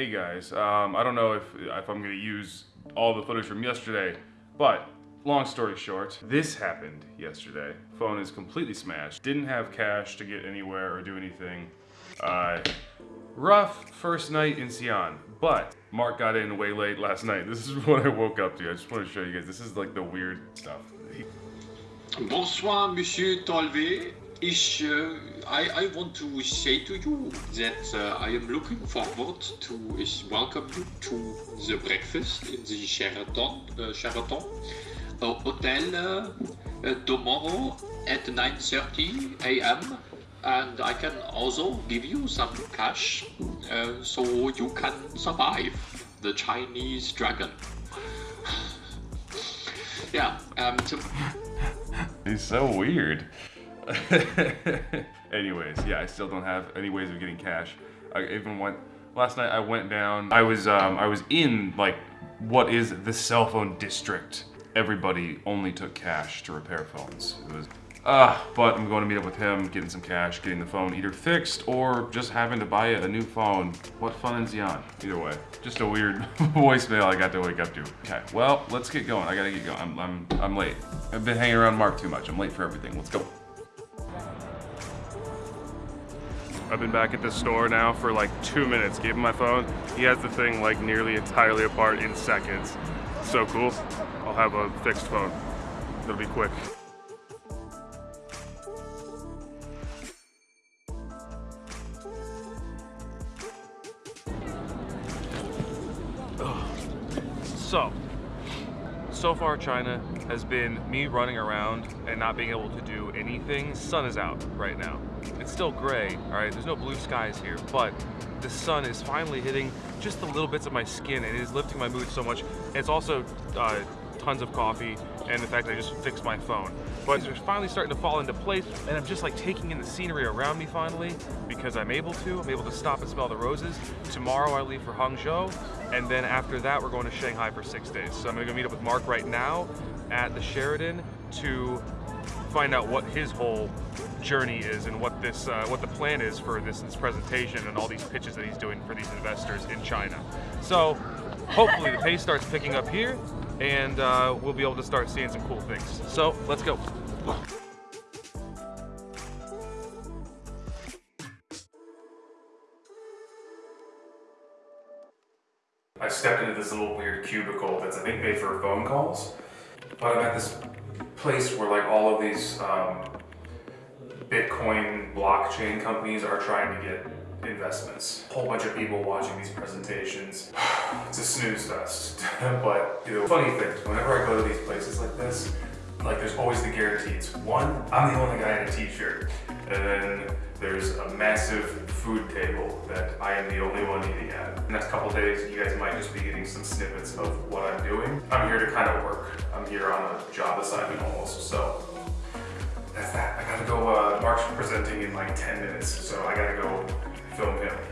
Hey guys, um, I don't know if, if I'm gonna use all the footage from yesterday, but long story short, this happened yesterday. Phone is completely smashed. Didn't have cash to get anywhere or do anything. Uh, rough first night in Xi'an, but Mark got in way late last night. This is what I woke up to. I just want to show you guys. This is like the weird stuff. Bonsoir, Monsieur Tolley. Ich, uh, I, I want to say to you that uh, I am looking forward to welcome you to the breakfast in the Sheraton, uh, Sheraton Hotel uh, tomorrow at 9:30 a.m. And I can also give you some cash so you can survive the Chinese dragon. yeah, um, so weird. Anyways, yeah, I still don't have any ways of getting cash. I even went last night. I went down. I was um, I was in like what is the cell phone district. Everybody only took cash to repair phones. It was ah, but I'm going to meet up with him, getting some cash, getting the phone either fixed or just having to buy a new phone. What fun is he on? Either way, just a weird voicemail I got to wake up to. Okay, well, let's get going. I gotta get going. I'm I'm I'm late. I've been hanging around Mark too much. I'm late for everything. Let's go. I've been back at the store now for like two minutes. Gave him my phone. He has the thing like nearly entirely apart in seconds. So cool. I'll have a fixed phone. It'll be quick. So, so far China has been me running around and not being able to do anything. Sun is out right now. It's still gray, all right? There's no blue skies here, but the sun is finally hitting just the little bits of my skin and it is lifting my mood so much. And it's also uh, tons of coffee and the fact that I just fixed my phone. But it's finally starting to fall into place and I'm just like taking in the scenery around me finally because I'm able to. I'm able to stop and smell the roses. Tomorrow I leave for Hangzhou and then after that we're going to Shanghai for six days. So I'm gonna go meet up with Mark right now at the Sheraton to find out what his whole journey is and what this uh, what the plan is for this, this presentation and all these pitches that he's doing for these investors in China. So hopefully the pace starts picking up here and uh, we'll be able to start seeing some cool things. So let's go. I stepped into this little weird cubicle that's I think made for phone calls, but I'm at this place where like all of these um, Bitcoin blockchain companies are trying to get investments. A whole bunch of people watching these presentations. It's a snooze fest. but you know, funny thing, whenever I go to these places like this, like there's always the guarantees. One, I'm the only guy in a t-shirt. And then there's a massive food table that I am the only one eating at. The next couple days, you guys might just be getting some snippets of what I'm doing. I'm here to kind of work. I'm here on a job assignment almost, so that's that. I gotta go, uh, Mark's presenting in like 10 minutes, so I gotta go film him.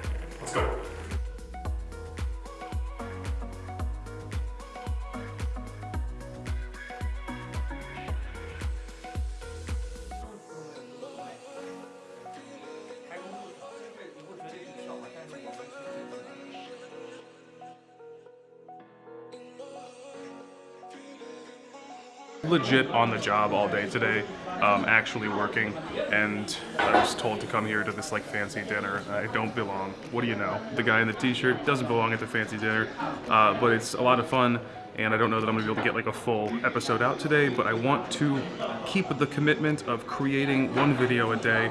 Legit on the job all day today, um, actually working, and I was told to come here to this like fancy dinner. I don't belong. What do you know? The guy in the t-shirt doesn't belong at the fancy dinner, uh, but it's a lot of fun, and I don't know that I'm gonna be able to get like a full episode out today, but I want to keep the commitment of creating one video a day.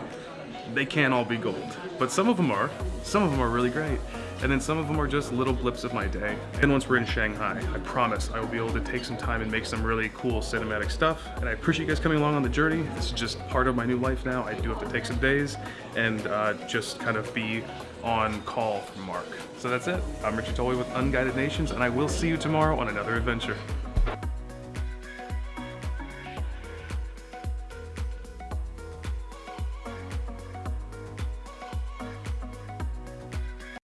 They can't all be gold, but some of them are. Some of them are really great and then some of them are just little blips of my day. And once we're in Shanghai, I promise I will be able to take some time and make some really cool cinematic stuff. And I appreciate you guys coming along on the journey. This is just part of my new life now. I do have to take some days and uh, just kind of be on call for Mark. So that's it. I'm Richard Tolley with Unguided Nations, and I will see you tomorrow on another adventure.